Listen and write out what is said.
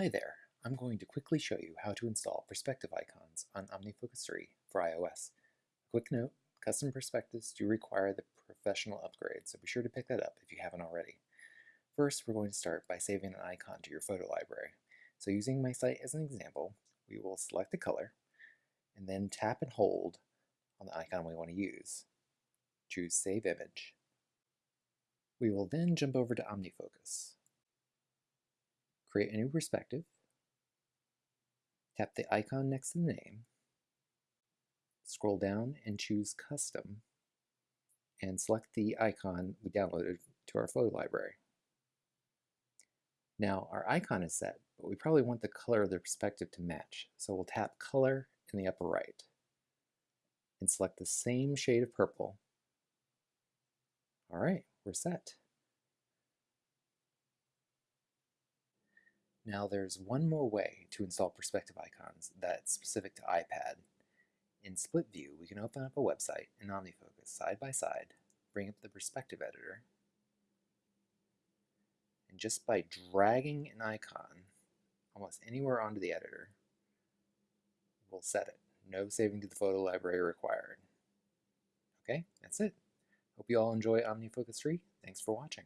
Hi there, I'm going to quickly show you how to install perspective icons on OmniFocus 3 for iOS. A quick note, custom perspectives do require the professional upgrade, so be sure to pick that up if you haven't already. First, we're going to start by saving an icon to your photo library. So using my site as an example, we will select the color, and then tap and hold on the icon we want to use. Choose Save Image. We will then jump over to OmniFocus. Create a new perspective. Tap the icon next to the name. Scroll down and choose Custom and select the icon we downloaded to our photo library. Now our icon is set, but we probably want the color of the perspective to match, so we'll tap Color in the upper right and select the same shade of purple. All right, we're set. Now there's one more way to install perspective icons that's specific to iPad. In split view, we can open up a website in OmniFocus side by side, bring up the perspective editor, and just by dragging an icon almost anywhere onto the editor, we'll set it. No saving to the photo library required. Okay, that's it. Hope you all enjoy OmniFocus 3. Thanks for watching.